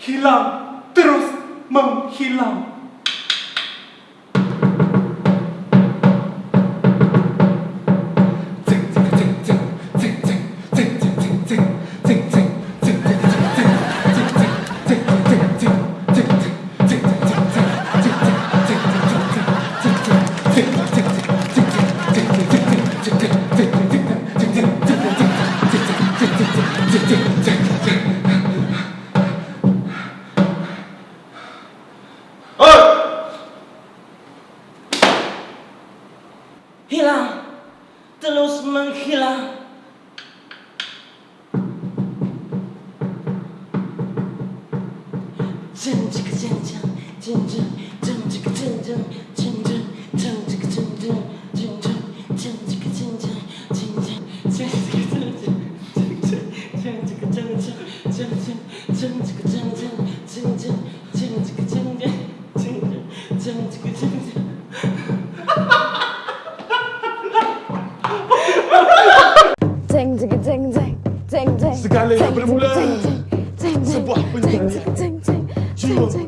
hilang terus menghilang Tick, tick, tick, tick. hilang terus menghilang 전지가 전전 전전 전지가 전전 전전 전지가 전전 전전 전지가 전전 전전 전지가 전전 전전 전지가 전전 전전 전지가 전전 Segala yang bermula. sebuah penyanyi. jiwa.